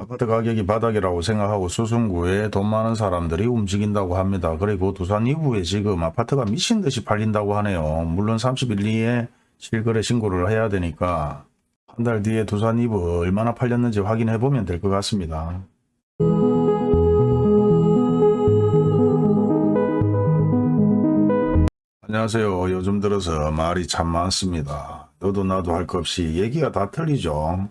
아파트 가격이 바닥이라고 생각하고 수성구에 돈 많은 사람들이 움직인다고 합니다. 그리고 두산 이부에 지금 아파트가 미친 듯이 팔린다고 하네요. 물론 30일 뒤에 실거래 신고를 해야 되니까 한 달 뒤에 두산 이부 얼마나 팔렸는지 확인해 보면 될 것 같습니다. 안녕하세요. 요즘 들어서 말이 참 많습니다. 너도 나도 할 것 없이 얘기가 다 틀리죠.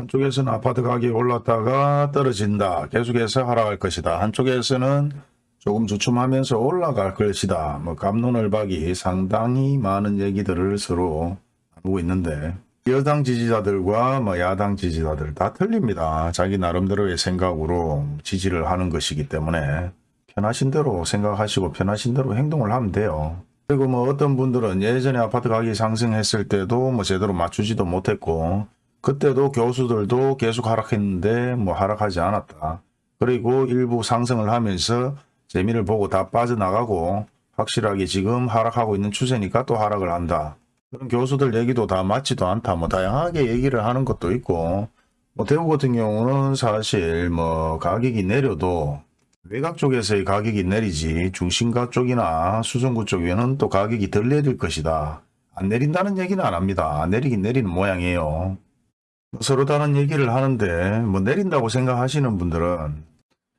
한쪽에서는 아파트 가격이 올랐다가 떨어진다. 계속해서 하락할 것이다. 한쪽에서는 조금 주춤하면서 올라갈 것이다. 뭐 감론을박이 상당히 많은 얘기들을 서로 나누고 있는데 여당 지지자들과 뭐 야당 지지자들 다 틀립니다. 자기 나름대로의 생각으로 지지를 하는 것이기 때문에 편하신 대로 생각하시고 편하신 대로 행동을 하면 돼요. 그리고 뭐 어떤 분들은 예전에 아파트 가격이 상승했을 때도 뭐 제대로 맞추지도 못했고 그때도 교수들도 계속 하락했는데 뭐 하락하지 않았다. 그리고 일부 상승을 하면서 재미를 보고 다 빠져나가고 확실하게 지금 하락하고 있는 추세니까 또 하락을 한다. 그런 교수들 얘기도 다 맞지도 않다. 뭐 다양하게 얘기를 하는 것도 있고 뭐 대구 같은 경우는 사실 뭐 가격이 내려도 외곽 쪽에서의 가격이 내리지 중심가 쪽이나 수성구 쪽에는 또 가격이 덜 내릴 것이다. 안 내린다는 얘기는 안 합니다. 내리긴 내리는 모양이에요. 서로 다른 얘기를 하는데 뭐 내린다고 생각하시는 분들은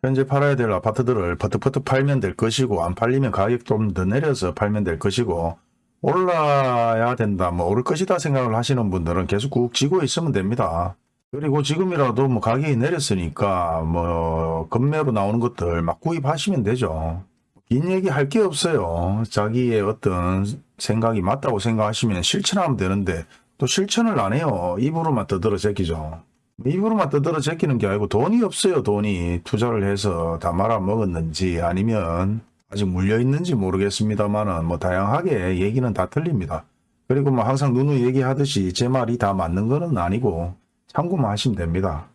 현재 팔아야 될 아파트들을 퍼뜩퍼뜩 팔면 될 것이고 안 팔리면 가격 좀 더 내려서 팔면 될 것이고 올라야 된다 뭐 오를 것이다 생각을 하시는 분들은 계속 꾹 쥐고 있으면 됩니다. 그리고 지금이라도 뭐 가격이 내렸으니까 뭐 급매로 나오는 것들 막 구입하시면 되죠. 긴 얘기 할 게 없어요. 자기의 어떤 생각이 맞다고 생각하시면 실천하면 되는데 또 실천을 안 해요. 입으로만 떠들어 제끼죠. 입으로만 떠들어 제끼는 게 아니고 돈이 없어요. 돈이 투자를 해서 다 말아먹었는지 아니면 아직 물려있는지 모르겠습니다만은 뭐 다양하게 얘기는 다 틀립니다. 그리고 뭐 항상 누누 얘기하듯이 제 말이 다 맞는 거는 아니고 참고만 하시면 됩니다.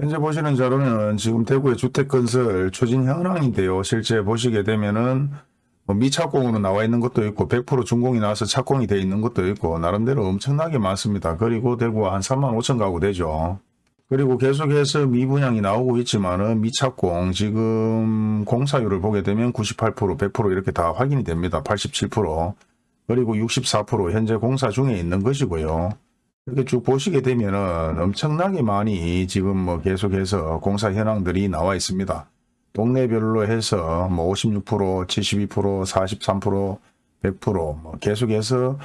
현재 보시는 자료는 지금 대구의 주택건설 추진 현황인데요. 실제 보시게 되면은 뭐 미착공으로 나와 있는 것도 있고 100% 준공이 나와서 착공이 돼 있는 것도 있고 나름대로 엄청나게 많습니다. 그리고 대구가 한 3만 5천 가구 되죠. 그리고 계속해서 미분양이 나오고 있지만 은 미착공 지금 공사율을 보게 되면 98% 100% 이렇게 다 확인이 됩니다. 87% 그리고 64% 현재 공사 중에 있는 것이고요. 이렇게 쭉 보시게 되면 은 엄청나게 많이 지금 뭐 계속해서 공사 현황들이 나와 있습니다. 동네별로 해서 뭐 56%, 72%, 43%, 100%뭐 계속해서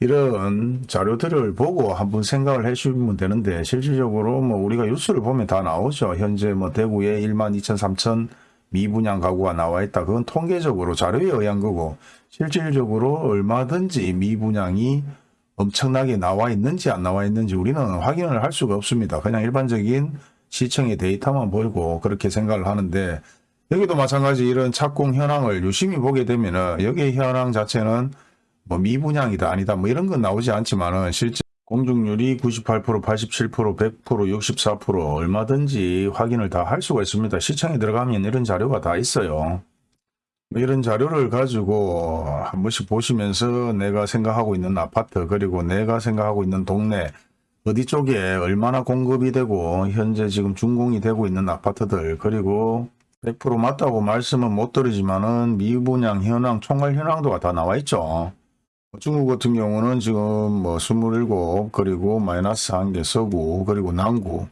이런 자료들을 보고 한번 생각을 해주시면 되는데 실질적으로 뭐 우리가 뉴스를 보면 다 나오죠. 현재 뭐 대구에 1만 2천, 3천 미분양 가구가 나와 있다. 그건 통계적으로 자료에 의한 거고 실질적으로 얼마든지 미분양이 엄청나게 나와 있는지 안 나와 있는지 우리는 확인을 할 수가 없습니다. 그냥 일반적인 시청의 데이터만 보이고 그렇게 생각을 하는데 여기도 마찬가지 이런 착공 현황을 유심히 보게 되면은 여기의 현황 자체는 뭐 미분양이다 아니다 뭐 이런 건 나오지 않지만은 실제 공중률이 98%, 87%, 100%, 64% 얼마든지 확인을 다 할 수가 있습니다. 시청에 들어가면 이런 자료가 다 있어요. 뭐 이런 자료를 가지고 한 번씩 보시면서 내가 생각하고 있는 아파트 그리고 내가 생각하고 있는 동네 어디 쪽에 얼마나 공급이 되고 현재 지금 준공이 되고 있는 아파트들 그리고 100% 맞다고 말씀은 못 드리지만은 미분양 현황 총괄 현황도가 다 나와 있죠. 중국 같은 경우는 지금 뭐 27, 그리고 마이너스 한 개 서구, 그리고 남구,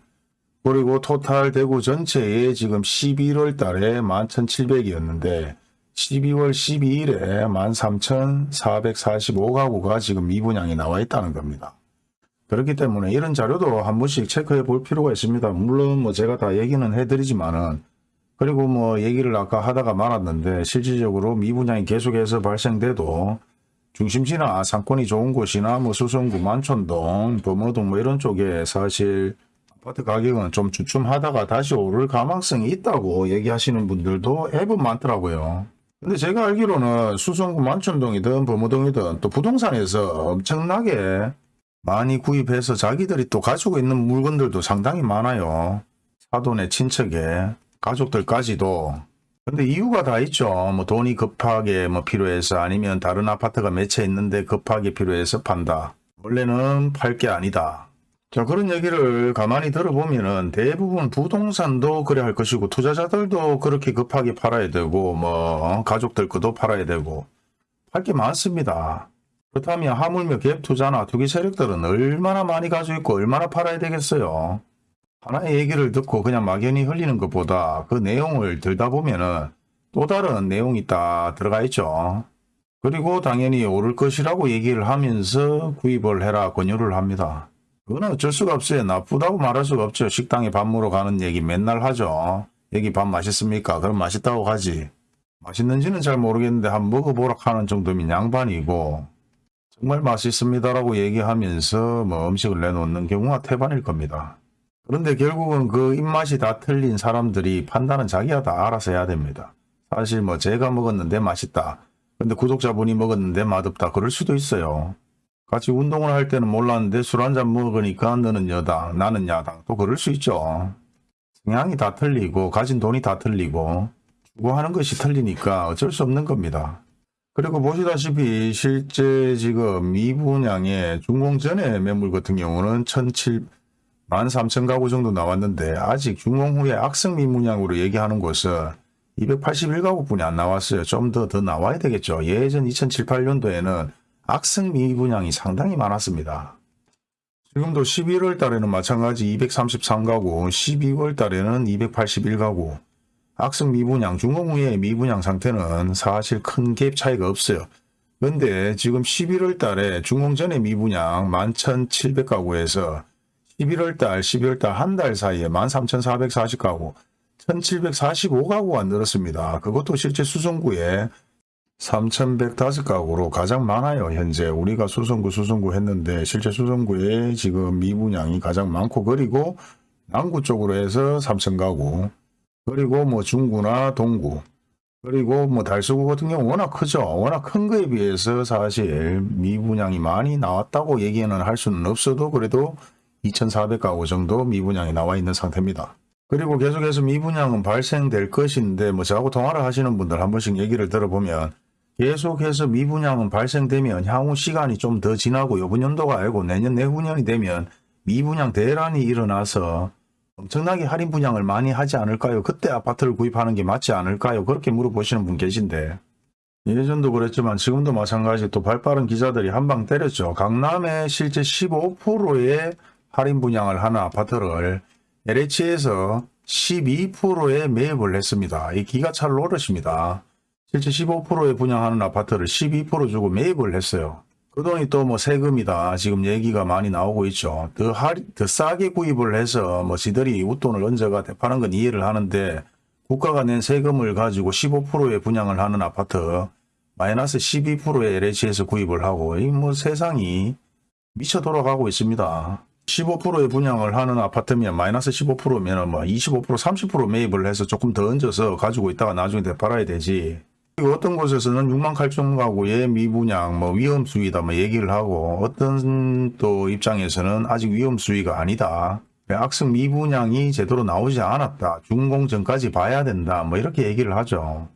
그리고 토탈 대구 전체에 지금 11월 달에 11,700이었는데 12월 12일에 13,445가구가 지금 미분양이 나와 있다는 겁니다. 그렇기 때문에 이런 자료도 한 번씩 체크해 볼 필요가 있습니다. 물론 뭐 제가 다 얘기는 해드리지만은 그리고 뭐 얘기를 아까 하다가 말았는데 실질적으로 미분양이 계속해서 발생돼도 중심지나 상권이 좋은 곳이나 뭐 수성구 만촌동, 범어동 뭐 이런 쪽에 사실 아파트 가격은 좀 주춤하다가 다시 오를 가망성이 있다고 얘기하시는 분들도 해본 많더라고요. 근데 제가 알기로는 수성구 만촌동이든 범어동이든 또 부동산에서 엄청나게 많이 구입해서 자기들이 또 가지고 있는 물건들도 상당히 많아요. 사돈의 친척에 가족들까지도 근데 이유가 다 있죠. 뭐 돈이 급하게 뭐 필요해서 아니면 다른 아파트가 몇 채 있는데 급하게 필요해서 판다. 원래는 팔 게 아니다. 자, 그런 얘기를 가만히 들어보면은 대부분 부동산도 그래 할 것이고 투자자들도 그렇게 급하게 팔아야 되고 뭐 가족들 것도 팔아야 되고 할게 많습니다. 그렇다면 하물며 갭 투자나 투기 세력들은 얼마나 많이 가지고 있고 얼마나 팔아야 되겠어요. 하나의 얘기를 듣고 그냥 막연히 흘리는 것보다 그 내용을 들다 보면 은 또 다른 내용이 딱 들어가 있죠. 그리고 당연히 오를 것이라고 얘기를 하면서 구입을 해라 권유를 합니다. 그건 어쩔 수가 없어요. 나쁘다고 말할 수가 없죠. 식당에 밥 먹으러 가는 얘기 맨날 하죠. 여기 밥 맛있습니까? 그럼 맛있다고 가지. 맛있는지는 잘 모르겠는데 한번 먹어보라 하는 정도면 양반이고 정말 맛있습니다라고 얘기하면서 뭐 음식을 내놓는 경우가 태반일 겁니다. 그런데 결국은 그 입맛이 다 틀린 사람들이 판단은 자기가 다 알아서 해야 됩니다. 사실 뭐 제가 먹었는데 맛있다. 근데 구독자분이 먹었는데 맛없다. 그럴 수도 있어요. 같이 운동을 할 때는 몰랐는데 술 한잔 먹으니까 너는 여당, 나는 야당. 또 그럴 수 있죠. 성향이 다 틀리고 가진 돈이 다 틀리고 추구하는 것이 틀리니까 어쩔 수 없는 겁니다. 그리고 보시다시피 실제 지금 미분양의 준공 전에 매물 같은 경우는 1,700 13,000 가구 정도 나왔는데 아직 준공 후에 악성 미분양으로 얘기하는 곳은 281가구뿐이 안 나왔어요. 좀 더더 나와야 되겠죠. 예전 2007, 8년도에는 악성 미분양이 상당히 많았습니다. 지금도 11월 달에는 마찬가지 233가구, 12월 달에는 281가구. 악성 미분양, 준공 후에 미분양 상태는 사실 큰 갭 차이가 없어요. 근데 지금 11월 달에 준공 전에 미분양 11,700가구에서 11월 달, 12월 달 한 달 사이에 13,440가구, 1,745가구가 늘었습니다. 그것도 실제 수성구에 3,105가구로 가장 많아요. 현재 우리가 수성구 수성구 했는데 실제 수성구에 지금 미분양이 가장 많고 그리고 남구 쪽으로 해서 3,000가구 그리고 뭐 중구나 동구 그리고 뭐 달서구 같은 경우 워낙 크죠. 워낙 큰 거에 비해서 사실 미분양이 많이 나왔다고 얘기는 할 수는 없어도 그래도 2,400가구 정도 미분양이 나와 있는 상태입니다. 그리고 계속해서 미분양은 발생될 것인데 뭐 저하고 통화를 하시는 분들 한 번씩 얘기를 들어보면 계속해서 미분양은 발생되면 향후 시간이 좀 더 지나고 요번 연도가 아니고 내년 내후년이 되면 미분양 대란이 일어나서 엄청나게 할인 분양을 많이 하지 않을까요? 그때 아파트를 구입하는 게 맞지 않을까요? 그렇게 물어보시는 분 계신데 예전도 그랬지만 지금도 마찬가지 또 발빠른 기자들이 한방 때렸죠. 강남에 실제 15%의 할인 분양을 하는 아파트를 LH에서 12%에 매입을 했습니다. 이 기가 찰 노릇입니다. 실제 15%에 분양하는 아파트를 12% 주고 매입을 했어요. 그 돈이 또뭐 세금이다. 지금 얘기가 많이 나오고 있죠. 더, 할, 더 싸게 구입을 해서 뭐 지들이 웃돈을 얹어가 대파는 건 이해를 하는데 국가가 낸 세금을 가지고 15%에 분양을 하는 아파트 마이너스 12%에 LH에서 구입을 하고 이 뭐 세상이 미쳐 돌아가고 있습니다. 15%에 분양을 하는 아파트면 마이너스 15%면 뭐25% 30% 매입을 해서 조금 더 얹어서 가지고 있다가 나중에 되팔아야 되지. 어떤 곳에서는 6만 8천 가구의 미분양 뭐 위험 수위다 뭐 얘기를 하고 어떤 또 입장에서는 아직 위험 수위가 아니다. 악성 미분양이 제대로 나오지 않았다. 준공 전까지 봐야 된다. 뭐 이렇게 얘기를 하죠.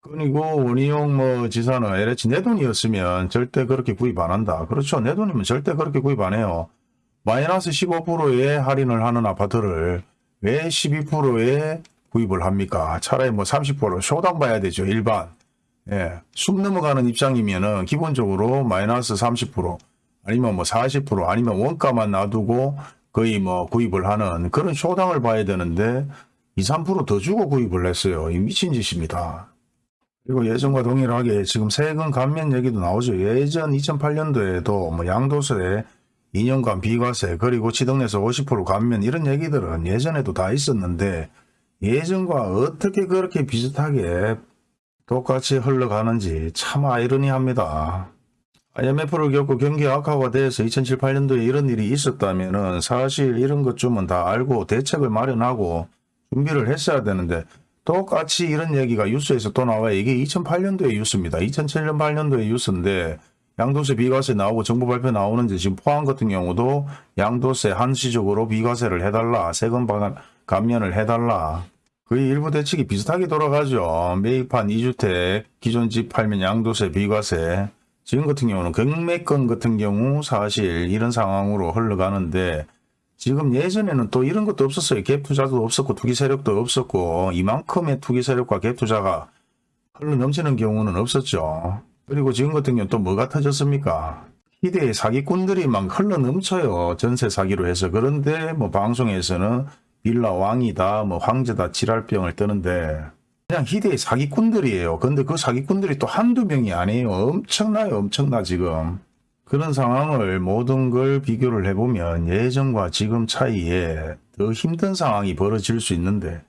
그리고 원희용 뭐 지사는 LH 내 돈이었으면 절대 그렇게 구입 안 한다. 그렇죠. 내 돈이면 절대 그렇게 구입 안 해요. 마이너스 15%의 할인을 하는 아파트를 왜 12%에 구입을 합니까? 차라리 뭐 30% 쇼당 봐야 되죠. 일반. 예. 숨 넘어가는 입장이면은 기본적으로 마이너스 30% 아니면 뭐 40% 아니면 원가만 놔두고 거의 뭐 구입을 하는 그런 쇼당을 봐야 되는데 2, 3%더 주고 구입을 했어요. 이 미친 짓입니다. 그리고 예전과 동일하게 지금 세금 감면 얘기도 나오죠. 예전 2008년도에도 뭐 양도세 2년간 비과세 그리고 지등에서 50% 감면 이런 얘기들은 예전에도 다 있었는데 예전과 어떻게 그렇게 비슷하게 똑같이 흘러가는지 참 아이러니합니다. IMF를 겪고 경기 악화가 돼서 2007, 8년도에 이런 일이 있었다면 사실 이런 것 좀은 다 알고 대책을 마련하고 준비를 했어야 되는데 똑같이 이런 얘기가 뉴스에서 또 나와요. 이게 2008년도의 뉴스입니다. 2007년, 8년도의 뉴스인데 양도세 비과세 나오고 정부 발표 나오는데 지금 포항 같은 경우도 양도세 한시적으로 비과세를 해달라. 세금 감면을 해달라. 거의 일부 대책이 비슷하게 돌아가죠. 매입한 2주택 기존 집 팔면 양도세 비과세 지금 같은 경우는 경매권 같은 경우 사실 이런 상황으로 흘러가는데 지금 예전에는 또 이런 것도 없었어요. 갭 투자도 없었고 투기 세력도 없었고 이만큼의 투기 세력과 갭 투자가 흘러 넘치는 경우는 없었죠. 그리고 지금 같은 경우는 또 뭐가 터졌습니까? 희대의 사기꾼들이 막 흘러 넘쳐요. 전세 사기로 해서. 그런데 뭐 방송에서는 빌라 왕이다, 뭐 황제다, 지랄병을 뜨는데 그냥 희대의 사기꾼들이에요. 근데 그 사기꾼들이 또 한두 명이 아니에요. 엄청나요. 엄청나 지금. 그런 상황을 모든 걸 비교를 해보면 예전과 지금 차이에 더 힘든 상황이 벌어질 수 있는데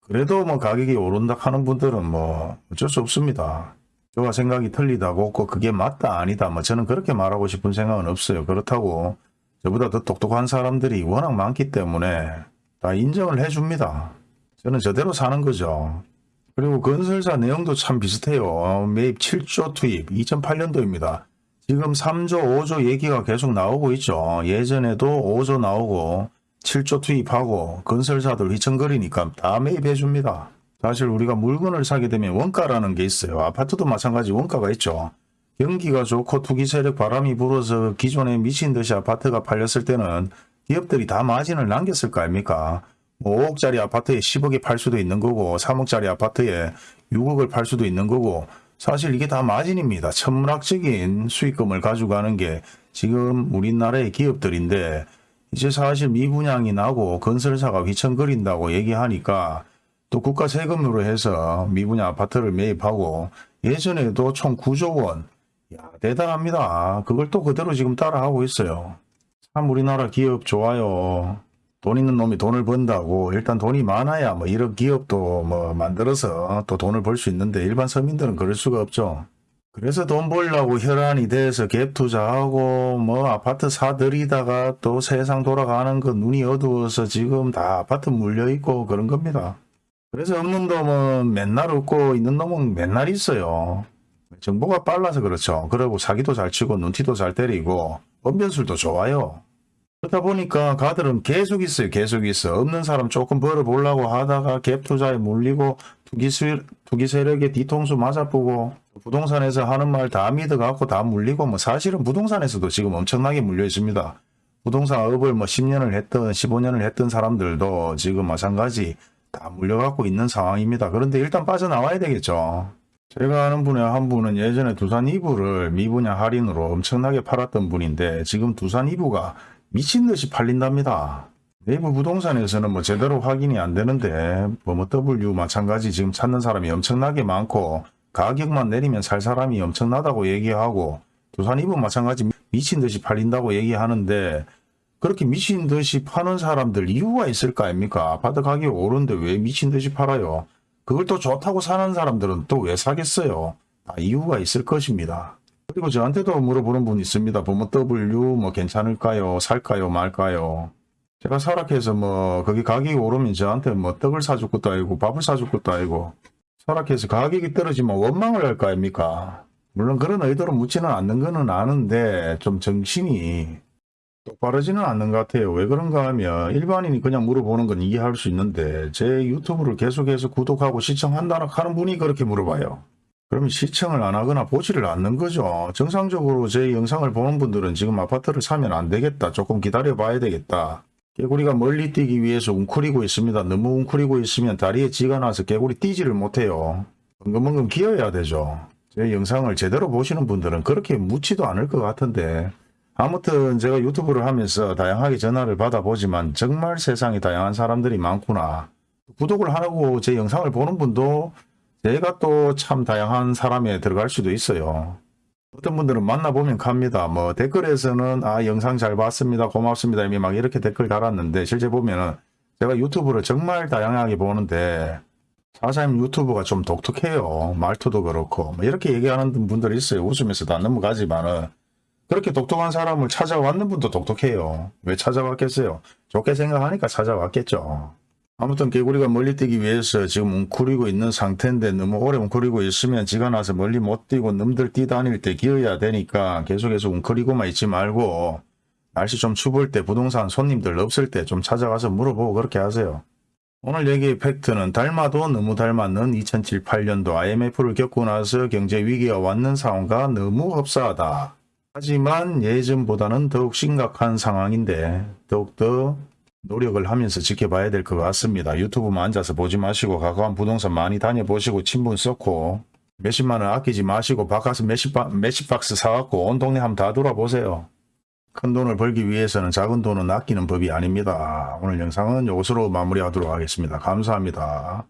그래도 뭐 가격이 오른다 하는 분들은 뭐 어쩔 수 없습니다. 저와 생각이 틀리다고 꼭 그게 맞다 아니다 뭐 저는 그렇게 말하고 싶은 생각은 없어요. 그렇다고 저보다 더 똑똑한 사람들이 워낙 많기 때문에 다 인정을 해줍니다. 저는 저대로 사는 거죠. 그리고 건설사 내용도 참 비슷해요. 매입 7조 투입 2008년도입니다. 지금 3조, 5조 얘기가 계속 나오고 있죠. 예전에도 5조 나오고 7조 투입하고 건설사들 휘청거리니까 다 매입해 줍니다. 사실 우리가 물건을 사게 되면 원가라는 게 있어요. 아파트도 마찬가지 원가가 있죠. 경기가 좋고 투기 세력 바람이 불어서 기존에 미친 듯이 아파트가 팔렸을 때는 기업들이 다 마진을 남겼을 거 아닙니까? 뭐 5억짜리 아파트에 10억에 팔 수도 있는 거고 3억짜리 아파트에 6억을 팔 수도 있는 거고 사실 이게 다 마진입니다. 천문학적인 수익금을 가져가는 게 지금 우리나라의 기업들인데 이제 사실 미분양이 나고 건설사가 휘청거린다고 얘기하니까 또 국가 세금으로 해서 미분양 아파트를 매입하고 예전에도 총 9조 원. 야, 대단합니다. 그걸 또 그대로 지금 따라하고 있어요. 참 우리나라 기업 좋아요. 돈 있는 놈이 돈을 번다고 일단 돈이 많아야 뭐 이런 기업도 뭐 만들어서 또 돈을 벌 수 있는데 일반 서민들은 그럴 수가 없죠. 그래서 돈 벌려고 혈안이 돼서 갭 투자하고 뭐 아파트 사들이다가 또 세상 돌아가는 거 눈이 어두워서 지금 다 아파트 물려 있고 그런 겁니다. 그래서 없는 놈은 맨날 없고 있는 놈은 맨날 있어요. 정보가 빨라서 그렇죠. 그리고 사기도 잘 치고 눈티도 잘 때리고 언변술도 좋아요. 그러다 보니까 가들은 계속 있어요. 계속 있어. 없는 사람 조금 벌어보려고 하다가 갭 투자에 물리고 투기, 수, 투기 세력에 뒤통수 맞아보고 부동산에서 하는 말 다 믿어갖고 다 물리고 뭐 사실은 부동산에서도 지금 엄청나게 물려 있습니다. 부동산 업을 뭐 10년을 했던 15년을 했던 사람들도 지금 마찬가지 다 물려갖고 있는 상황입니다. 그런데 일단 빠져나와야 되겠죠. 제가 아는 분의 한 분은 예전에 두산 이부를 미분양 할인으로 엄청나게 팔았던 분인데 지금 두산 이부가 미친 듯이 팔린답니다. 네이버 부동산에서는 뭐 제대로 확인이 안 되는데 뭐뭐 W 마찬가지 지금 찾는 사람이 엄청나게 많고 가격만 내리면 살 사람이 엄청나다고 얘기하고 두산 이부 마찬가지 미친 듯이 팔린다고 얘기하는데 그렇게 미친 듯이 파는 사람들 이유가 있을 거 아닙니까? 아파트 가격이 오르는데 왜 미친 듯이 팔아요? 그걸 또 좋다고 사는 사람들은 또 왜 사겠어요? 다 이유가 있을 것입니다. 그리고 저한테도 물어보는 분 있습니다. 부모 W 뭐 괜찮을까요? 살까요? 말까요? 제가 설악해서 뭐 거기 가격이 오르면 저한테 뭐 떡을 사줄 것도 아니고 밥을 사줄 것도 아니고 설악해서 가격이 떨어지면 원망을 할 거 아닙니까? 물론 그런 의도로 묻지는 않는 거는 아는데 좀 정신이 똑바르지는 않는 것 같아요. 왜 그런가 하면 일반인이 그냥 물어보는 건 이해할 수 있는데 제 유튜브를 계속해서 구독하고 시청한다는 하는 분이 그렇게 물어봐요. 그러면 시청을 안 하거나 보지를 않는 거죠. 정상적으로 제 영상을 보는 분들은 지금 아파트를 사면 안 되겠다. 조금 기다려 봐야 되겠다. 개구리가 멀리 뛰기 위해서 웅크리고 있습니다. 너무 웅크리고 있으면 다리에 쥐가 나서 개구리 뛰지를 못해요. 엉금엉금 기어야 되죠. 제 영상을 제대로 보시는 분들은 그렇게 묻지도 않을 것 같은데 아무튼 제가 유튜브를 하면서 다양하게 전화를 받아보지만 정말 세상에 다양한 사람들이 많구나. 구독을 하고 제 영상을 보는 분도 제가 또 참 다양한 사람에 들어갈 수도 있어요. 어떤 분들은 만나보면 갑니다. 뭐 댓글에서는 아 영상 잘 봤습니다. 고맙습니다. 이미 막 이렇게 댓글 달았는데 실제 보면은 제가 유튜브를 정말 다양하게 보는데 사장님 유튜브가 좀 독특해요. 말투도 그렇고 뭐 이렇게 얘기하는 분들이 있어요. 웃으면서 다 넘어가지만은 그렇게 독특한 사람을 찾아왔는 분도 독특해요. 왜 찾아왔겠어요? 좋게 생각하니까 찾아왔겠죠. 아무튼 개구리가 멀리 뛰기 위해서 지금 웅크리고 있는 상태인데 너무 오래 웅크리고 있으면 지가 나서 멀리 못 뛰고 놈들 뛰다닐 때 기어야 되니까 계속해서 웅크리고만 있지 말고 날씨 좀 추울 때 부동산 손님들 없을 때 좀 찾아가서 물어보고 그렇게 하세요. 오늘 얘기의 팩트는 닮아도 너무 닮았는 2007, 8년도 IMF를 겪고 나서 경제 위기가 왔는 상황과 너무 흡사하다. 하지만 예전보다는 더욱 심각한 상황인데 더욱더 노력을 하면서 지켜봐야 될 것 같습니다. 유튜브만 앉아서 보지 마시고 가까운 부동산 많이 다녀보시고 친분 쌓고 몇십만 원 아끼지 마시고 바깥에서 몇십, 바, 몇십 박스 사갖고 온 동네 한번 다 돌아보세요. 큰 돈을 벌기 위해서는 작은 돈은 아끼는 법이 아닙니다. 오늘 영상은 이것으로 마무리하도록 하겠습니다. 감사합니다.